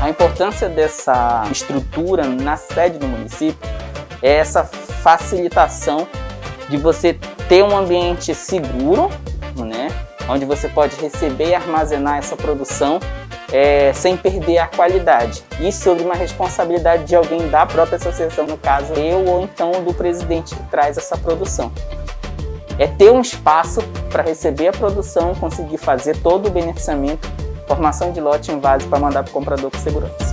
A importância dessa estrutura na sede do município é essa facilitação de você ter um ambiente seguro, né, onde você pode receber e armazenar essa produção é, sem perder a qualidade. E sobre uma responsabilidade de alguém da própria associação, no caso eu ou então do presidente que traz essa produção. É ter um espaço para receber a produção, conseguir fazer todo o beneficiamento formação de lote em vaso para mandar para o comprador com segurança.